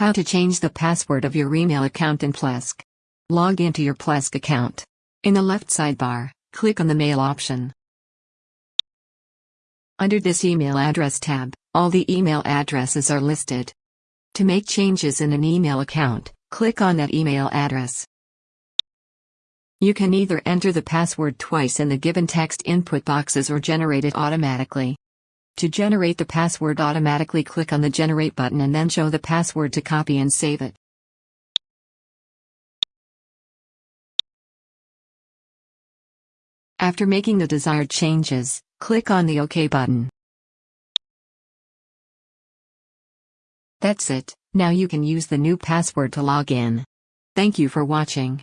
How to change the password of your email account in Plesk. Log into your Plesk account. In the left sidebar, click on the Mail option. Under this email address tab, all the email addresses are listed. To make changes in an email account, click on that email address. You can either enter the password twice in the given text input boxes or generate it automatically. To generate the password automatically click on the Generate button and then show the password to copy and save it. After making the desired changes, click on the OK button. That's it, now you can use the new password to log in. Thank you for watching.